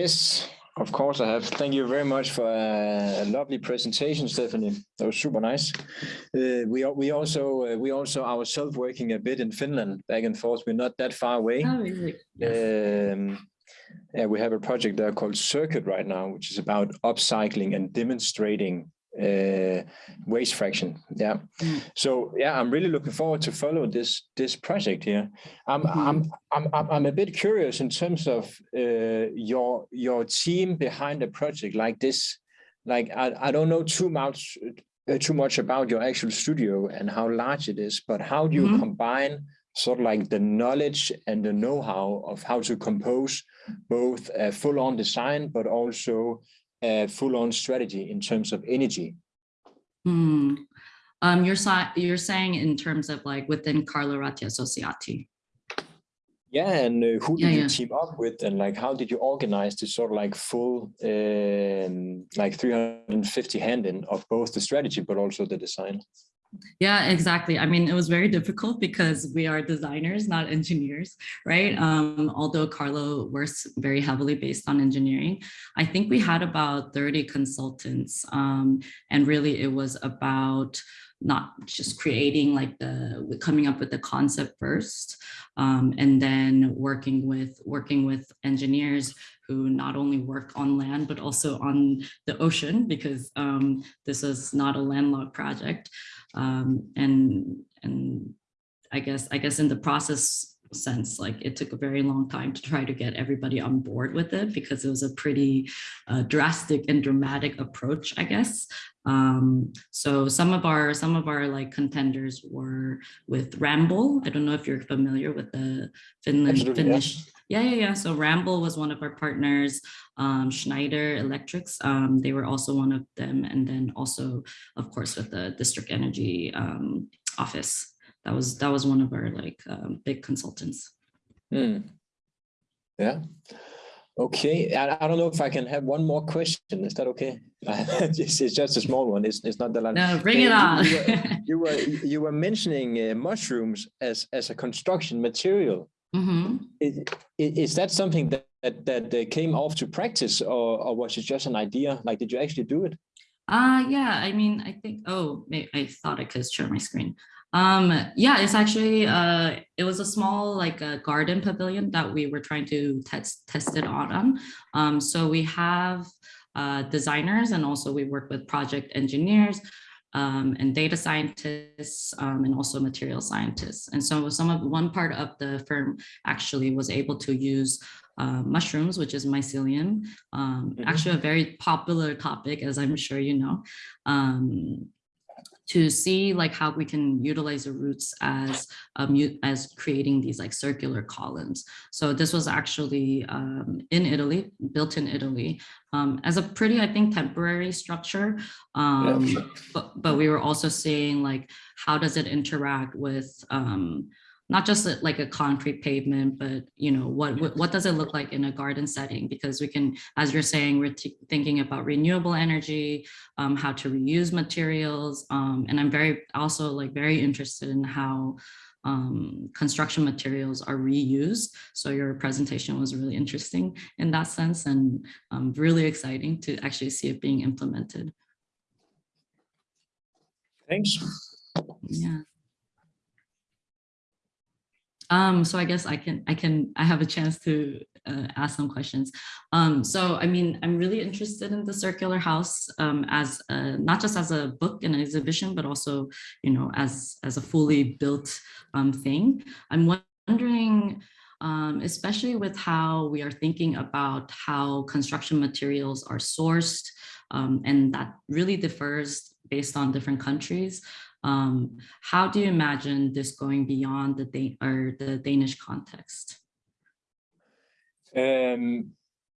Yes, of course I have. Thank you very much for a, lovely presentation, Stephanie. That was super nice. Uh, we we also uh, we also ourselves working a bit in Finland, back and forth. We're not that far away. Oh, really? Yes. Um, yeah, we have a project there called Circuit right now, which is about upcycling and demonstrating uh, waste fraction. Yeah. Mm. So yeah, I'm really looking forward to follow this this project here. I'm mm -hmm. I'm, I'm I'm a bit curious in terms of uh, your your team behind a project like this. Like I I don't know too much uh, too much about your actual studio and how large it is, but how do you mm -hmm. combine sort of like the knowledge and the know-how of how to compose both a full-on design, but also a full-on strategy in terms of energy. Hmm. Um, you're, you're saying in terms of like within Carlo Ratti Associati. Yeah, and uh, who did yeah, you yeah. team up with, and like how did you organize this sort of like full, um, like 350 hand in of both the strategy but also the design? Yeah, exactly. I mean, it was very difficult because we are designers, not engineers, right? Um, although Carlo works very heavily based on engineering, I think we had about 30 consultants um, and really it was about not just creating like the coming up with the concept first um, and then working with working with engineers who not only work on land but also on the ocean because um, this is not a landlocked project um, and and I guess I guess in the process sense like it took a very long time to try to get everybody on board with it because it was a pretty uh, drastic and dramatic approach I guess. Um, so some of our some of our like contenders were with Ramboll. I don't know if you're familiar with the Finland Finnish yeah. yeah yeah yeah so Ramboll was one of our partners um, Schneider Electrics, um, they were also one of them. And then also, of course, with the district energy um, office, that was that was one of our like um, big consultants. Hmm. Yeah. Okay, I, I, don't know if I can have one more question. Is that okay? it's, it's, just a small one. It's, it's not the last. No, bring it on. you, were, you, were, you were mentioning uh, mushrooms as as a construction material. Mm -hmm. is, is, that something that that that came off to practice, or or was it just an idea? Like, did you actually do it? Uh yeah. I mean, I think. Oh, I thought I could share my screen. Um, yeah, it's actually uh, it was a small like a garden pavilion that we were trying to test test it out on. Um, so we have uh, designers and also we work with project engineers um, and data scientists um, and also material scientists. And so some of one part of the firm actually was able to use uh, mushrooms, which is mycelium, um, mm -hmm. actually a very popular topic, as I'm sure you know, um, to see like how we can utilize the roots as um, as creating these like circular columns. So this was actually um, in Italy, built in Italy, um, as a pretty, I think, temporary structure. Um, yeah. but, but we were also seeing like, how does it interact with um, not just like a concrete pavement, but you know, what, what does it look like in a garden setting? Because we can, as you're saying, we're thinking about renewable energy, um, how to reuse materials. Um, and I'm very also like very interested in how um, construction materials are reused. So your presentation was really interesting in that sense and um, really exciting to actually see it being implemented. Thanks. Yeah. Um, so I guess I can, I can, I have a chance to uh, ask some questions. Um, so, I mean, I'm really interested in the Circular House um, as a, not just as a book and an exhibition, but also, you know, as, as a fully built um, thing. I'm wondering, um, especially with how we are thinking about how construction materials are sourced, um, and that really differs based on different countries. Um, how do you imagine this going beyond the Dan or the Danish context? Um,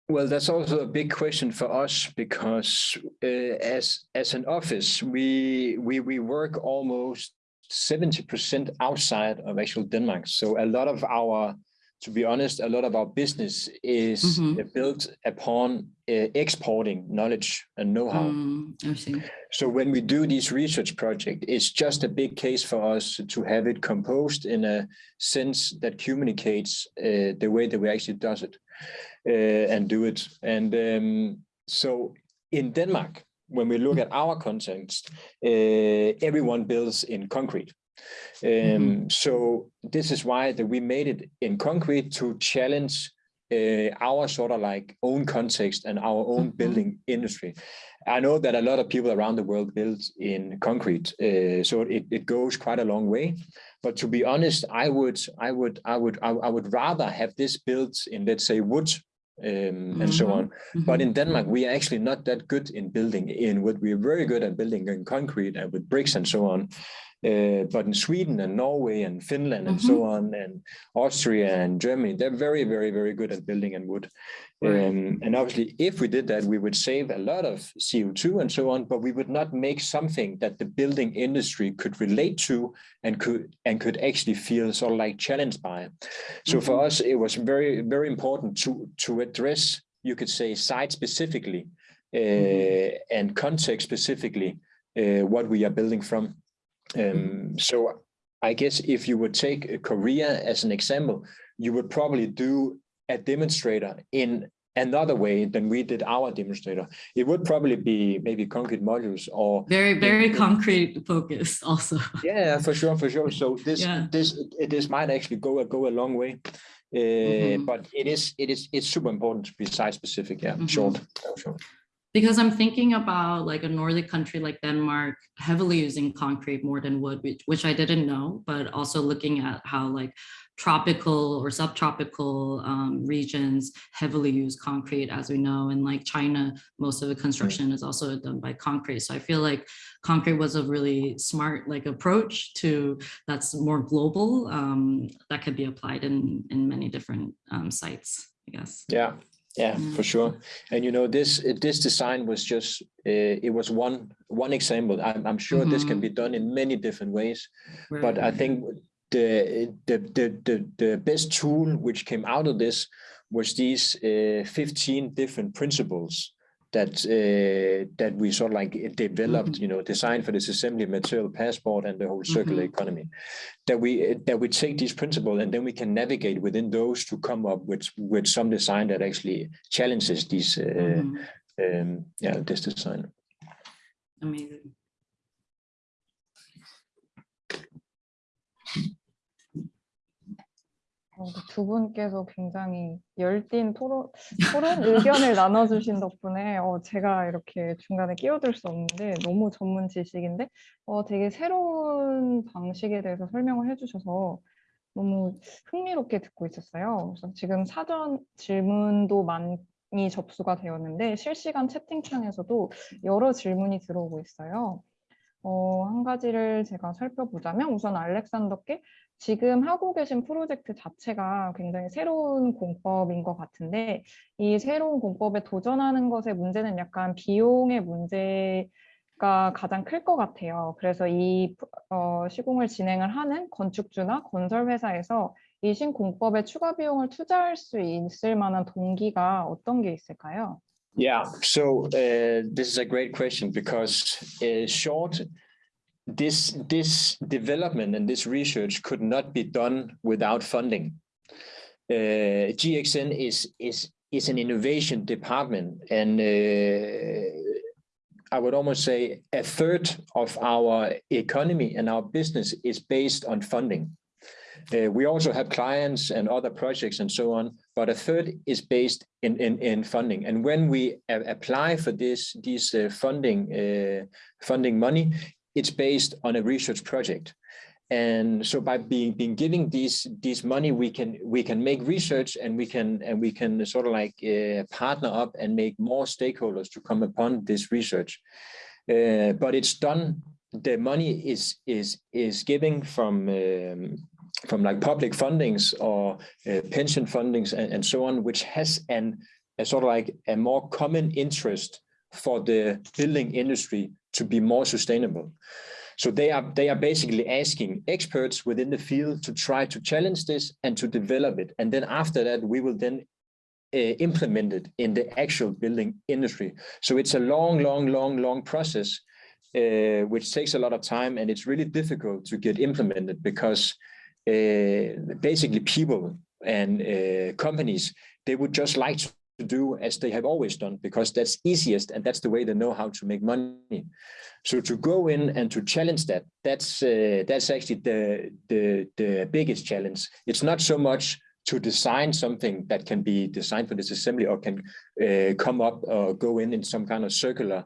well, that's also a big question for us because uh, as as an office, we we we work almost 70% outside of actual Denmark. So a lot of our to be honest, a lot of our business is Mhm. uh, built upon uh, exporting knowledge and know-how. Mm, I see. So when we do these research project, it's just a big case for us to have it composed in a sense that communicates uh, the way that we actually does it uh, and do it. And um, so in Denmark, when we look at our context, uh, everyone builds in concrete. Um, So this is why that we made it in concrete to challenge uh, our sort of like own context and our own Mhm. building industry. I know that a lot of people around the world build in concrete, uh, so it, it goes quite a long way. But to be honest, I would I would I would I, would rather have this built in let's say wood um, and so Mhm. on. But Mhm. in Denmark, we are actually not that good in building in wood. We are very good at building in concrete and with bricks and so on. Uh, but in Sweden and Norway and Finland and so on, and Austria and Germany, they're very, very, very good at building in wood. Right. Um, and obviously, if we did that, we would save a lot of CO2 and so on, but we would not make something that the building industry could relate to and could and could actually feel sort of like challenged by. So for us, it was very, very important to to address, you could say, site specifically uh, and context specifically uh, what we are building from. Um, so I guess if you would take Korea as an example, you would probably do a demonstrator in another way than we did our demonstrator. It would probably be maybe concrete modules or Very, very yeah. concrete focus also. yeah, for sure, for sure. So this Yeah. this this might actually go go a long way. Uh, Mhm. But it is it is it's super important to be site specific. Yeah, short, oh, short. Because I'm thinking about like a Nordic country like Denmark heavily using concrete more than wood, which, which I didn't know, but also looking at how like tropical or subtropical um, regions heavily use concrete, as we know. And like China, most of the construction is also done by concrete. So I feel like concrete was a really smart like approach to that's more global um, that could be applied in in many different um, sites, I guess. Yeah, yeah, Mm. for sure. And you know, this this design was just uh, it was one one example. I'm I'm sure this can be done in many different ways. But I think the the the the, the best tool which came out of this was these uh, 15 different principles that uh, that we sort of like developed, you know, designed for disassembly material passport and the whole circular Mhm. economy. That we that we take these principles and then we can navigate within those to come up with with some design that actually challenges these uh, Mhm. um, yeah this design. Amazing. 어, 두 분께서 굉장히 열띤 토론, 토론 의견을 나눠주신 덕분에 어, 제가 이렇게 중간에 끼어들 수 없는데 너무 전문 지식인데 어, 되게 새로운 방식에 대해서 설명을 해주셔서 너무 흥미롭게 듣고 있었어요. 그래서 지금 사전 질문도 많이 접수가 되었는데 실시간 채팅창에서도 여러 질문이 들어오고 있어요. 어, 한 가지를 제가 살펴보자면 우선 알렉산더께 지금 하고 계신 프로젝트 자체가 굉장히 새로운 공법인 것 같은데 이 새로운 공법에 도전하는 것의 문제는 약간 비용의 문제 가 가장 클 것 같아요. 그래서 이 어, 시공을 진행을 하는 건축주나 건설 회사에서 이 신공법에 추가 비용을 투자할 수 있을 만한 동기가 어떤 게 있을까요? Yeah, so uh, this is a great question because uh, short, this this development and this research could not be done without funding. Uh, GXN is is is an innovation department, and uh, I would almost say a third of our economy and our business is based on funding. Uh, we also have clients and other projects and so on, but a third is based in in, in funding. And when we apply for this these uh, funding uh, funding money, it's based on a research project. And so by being being giving these these money, we can we can make research and we can and we can sort of like uh, partner up and make more stakeholders to come upon this research. Uh, but it's done. The money is is is giving from um, from like public fundings or uh, pension fundings and, and so on, which has an a sort of like a more common interest for the building industry to be more sustainable. So they are they are basically asking experts within the field to try to challenge this and to develop it. And then after that, we will then uh, implement it in the actual building industry. So it's a long, long, long, long process, uh, which takes a lot of time and it's really difficult to get implemented because uh, basically people and companies, they would just like to do as they have always done because that's easiest and that's the way they know how to make money. So to go in and to challenge that, that's uh, that's actually the, the the biggest challenge. It's not so much to design something that can be designed for disassembly or can uh, come up or go in in some kind of circular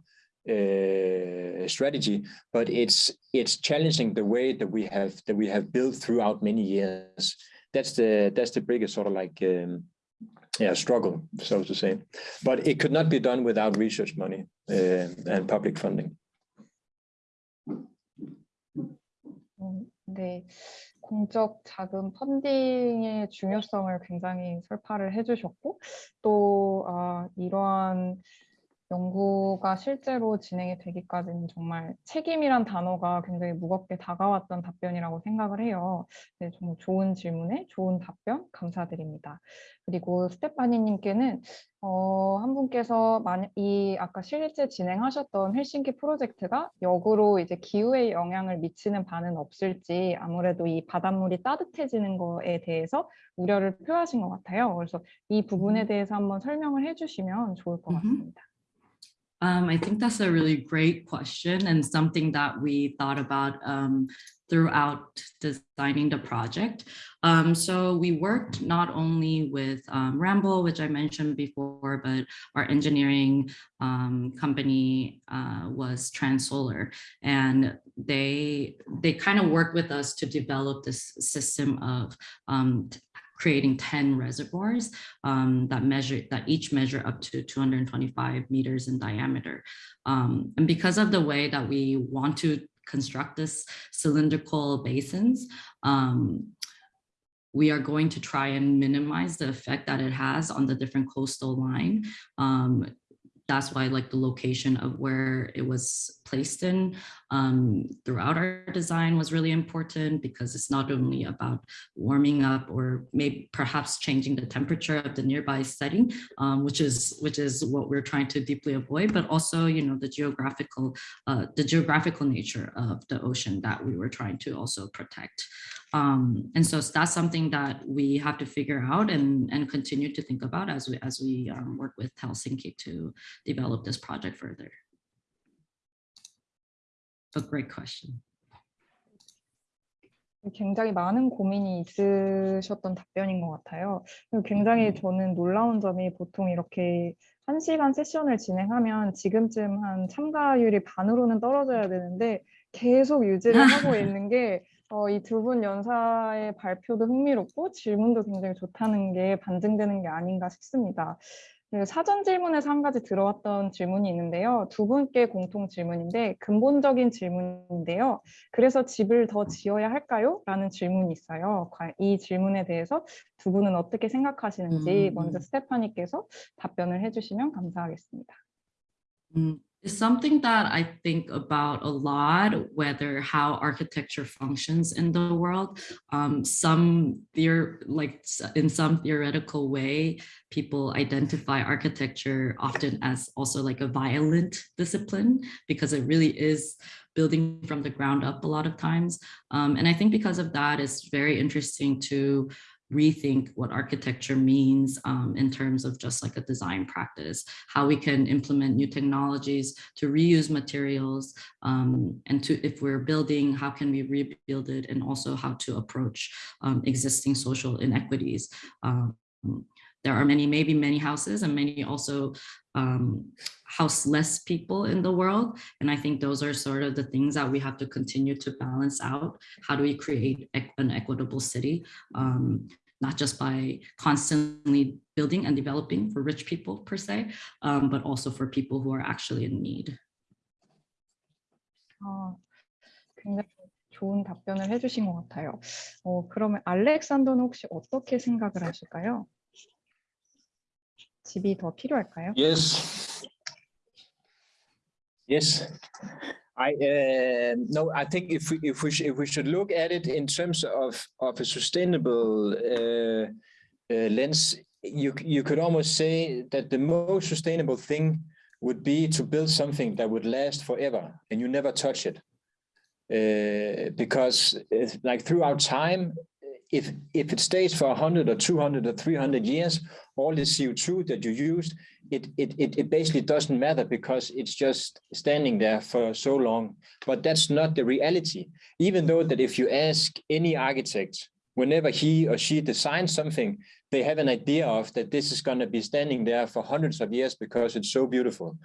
uh, strategy, but it's it's challenging the way that we have that we have built throughout many years. That's the that's the biggest sort of like um, yeah struggle, so to say. But it could not be done without research money uh, and public funding. 음, 네, 공적 자금 펀딩의 중요성을 굉장히 설파를 해주셨고 또 아, 이러한 연구가 실제로 진행이 되기까지는 정말 책임이란 단어가 굉장히 무겁게 다가왔던 답변이라고 생각을 해요. 네, 정말 좋은 질문에 좋은 답변 감사드립니다. 그리고 스테파니님께는 어, 한 분께서 만, 이 아까 실제 진행하셨던 헬싱키 프로젝트가 역으로 이제 기후에 영향을 미치는 바는 없을지 아무래도 이 바닷물이 따뜻해지는 거에 대해서 우려를 표하신 것 같아요. 그래서 이 부분에 대해서 한번 설명을 해주시면 좋을 것. 같습니다. Um, I think that's a really great question and something that we thought about um, throughout designing the project. Um, so we worked not only with um, Ramboll, which I mentioned before, but our engineering um, company uh, was Transsolar, and they they kind of worked with us to develop this system of um, creating 10 reservoirs um, that measure that each measure up to 225 meters in diameter. Um, and because of the way that we want to construct this cylindrical basins, um, we are going to try and minimize the effect that it has on the different coastal line. That's why like the location of where it was placed in um, throughout our design was really important because it's not only about warming up or maybe perhaps changing the temperature of the nearby setting, um, which is which is what we're trying to deeply avoid, but also you know the geographical uh, the geographical nature of the ocean that we were trying to also protect. Um, and so that's something that we have to figure out and, and continue to think about as we as we um, work with Helsinki to develop this project further. A great question. 굉장히 많은 고민이 있으셨던 답변인 것 같아요. 굉장히 저는 놀라운 점이 보통 이렇게 한 시간 세션을 진행하면 지금쯤 한 참가율이 반으로는 떨어져야 되는데 계속 유지를 하고 있는 게 어, 이 두 분 연사의 발표도 흥미롭고 질문도 굉장히 좋다는 게 반증되는 게 아닌가 싶습니다. 그 사전 질문에서 한 가지 들어왔던 질문이 있는데요. 두 분께 공통 질문인데 근본적인 질문인데요. 그래서 집을 더 지어야 할까요? 라는 질문이 있어요. 과- 이 질문에 대해서 두 분은 어떻게 생각하시는지 음, 먼저 음. 스테파니께서 답변을 해주시면 감사하겠습니다. Mm, It's something that I think about a lot, whether how architecture functions in the world. Um, some theor like in some theoretical way, people identify architecture often as also like a violent discipline because it really is building from the ground up a lot of times. Um, and I think because of that, it's very interesting to rethink what architecture means um, in terms of just like a design practice, how we can implement new technologies to reuse materials, um, and to if we're building, how can we rebuild it, and also how to approach um, existing social inequities Um, there are many, maybe many houses and many also um, houseless people in the world. And I think those are sort of the things that we have to continue to balance out. How do we create equ- an equitable city? Um, not just by constantly building and developing for rich people per se, um, but also for people who are actually in need. 아, 굉장히 좋은 답변을 해주신 것 같아요. 어, 그러면 알렉산더는 혹시 어떻게 생각을 하실까요? 집이 더 필요할까요? Yes. Yes. I uh, no, I think if we if we sh if we should look at it in terms of of a sustainable uh, uh, lens, you you could almost say that the most sustainable thing would be to build something that would last forever and you never touch it, uh, because it's like throughout time, if if it stays for 100 or 200 or 300 years, all the CO2 that you used it, it, it, it basically doesn't matter because it's just standing there for so long. But that's not the reality. Even though that if you ask any architect, whenever he or she designs something, they have an idea of that this is going to be standing there for hundreds of years because it's so beautiful.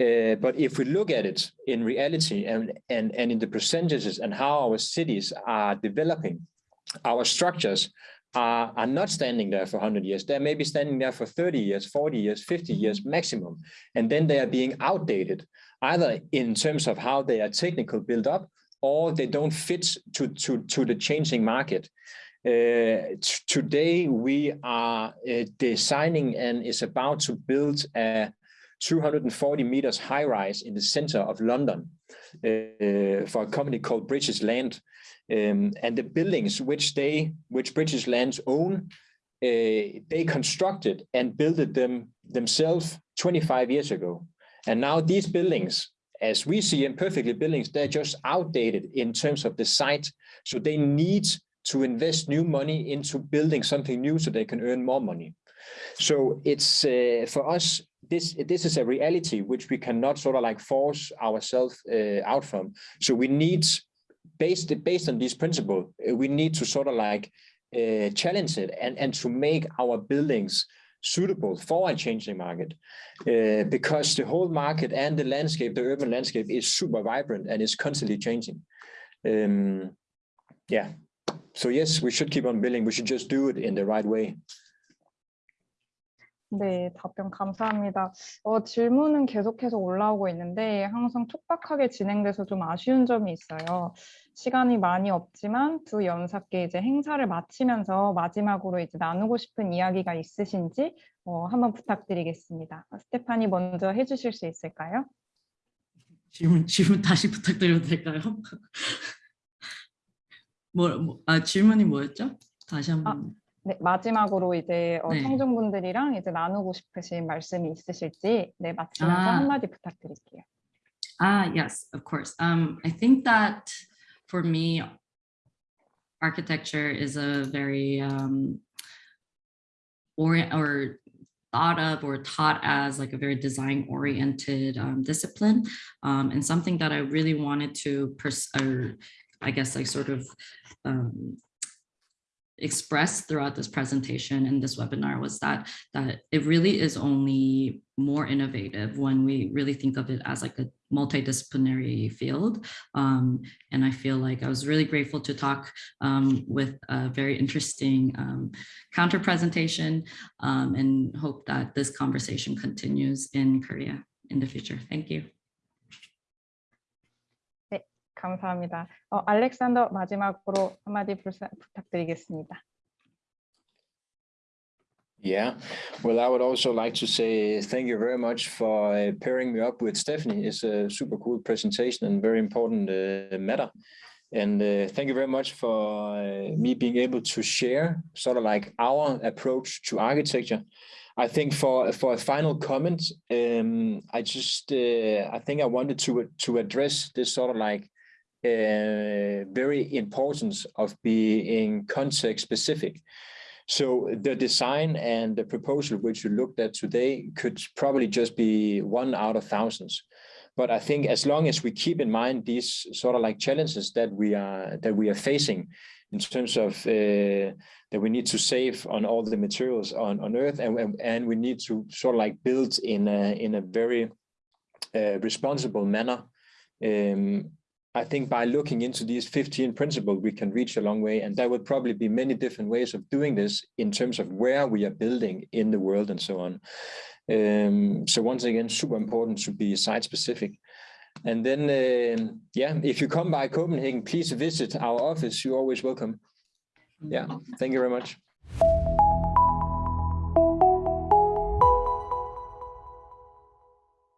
Uh, but if we look at it in reality and, and, and in the percentages and how our cities are developing, our structures are, are not standing there for 100 years. They may be standing there for 30 years, 40 years, 50 years maximum. And then they are being outdated, either in terms of how they are technical built up, or they don't fit to, to, to the changing market. Uh, today, we are uh, designing and is about to build a 240 meters high rise in the center of London for a company called British Land. Um, and the buildings which they, which British Lands own, uh, they constructed and built them themselves 25 years ago. And now these buildings, as we see imperfectly buildings, they're just outdated in terms of the site. So they need to invest new money into building something new so they can earn more money. So it's uh, for us, this this is a reality which we cannot sort of like force ourselves uh, out from. So we need based based on this principle, uh, we need to sort of like uh, challenge it and and to make our buildings suitable for a changing market uh, because the whole market and the landscape, the urban landscape is super vibrant and is constantly changing. Um, yeah, so yes, we should keep on building. We should just do it in the right way. 네, 답변 감사합니다. 어, 질문은 계속해서 올라오고 있는데 항상 촉박하게 진행돼서 좀 아쉬운 점이 있어요. 시간이 많이 없지만 두 연사께 이제 행사를 마치면서 마지막으로 이제 나누고 싶은 이야기가 있으신지 어, 한번 부탁드리겠습니다. 스테파니 먼저 해주실 수 있을까요? 질문 질문 다시 부탁드려도 될까요? 뭐, 뭐, 아 질문이 뭐였죠? 다시 한번. 네, 마지막으로 이제 어, 네. 청중분들이랑 이제 나누고 싶으신 말씀이 있으실지 네, 마치면서 아. 한마디 부탁드릴게요. Ah, yes, of course. Um, I think that for me, architecture is a very um, orient or thought of or taught as like a very design oriented um, discipline um, and something that I really wanted to pers or I guess like sort of um, expressed throughout this presentation and this webinar was that that it really is only more innovative when we really think of it as like a multidisciplinary field. Um, and I feel like I was really grateful to talk um, with a very interesting um, counter presentation um, and hope that this conversation continues in Korea in the future. Thank you. 감사합니다. 어, 알렉산더 마지막으로 한마디 불사, 부탁드리겠습니다. Yeah, well, I would also like to say thank you very much for uh, pairing me up with Stephanie. It's a super cool presentation and very important uh, matter. And uh, thank you very much for uh, me being able to share sort of like our approach to architecture. I think for for a final comment, um, I just uh, I think I wanted to to address this sort of like uh, very importance of being context specific. So the design and the proposal which you looked at today could probably just be one out of thousands. But I think as long as we keep in mind these sort of like challenges that we are that we are facing in terms of uh, that we need to save on all the materials on, on Earth and, and we need to sort of like build in a, in a very uh, responsible manner. Um, I think by looking into these 15 principles, we can reach a long way. And there would probably be many different ways of doing this in terms of where we are building in the world and so on. Um, so once again, super important to be site specific. And then, uh, yeah, if you come by Copenhagen, please visit our office. You're always welcome. Yeah, thank you very much.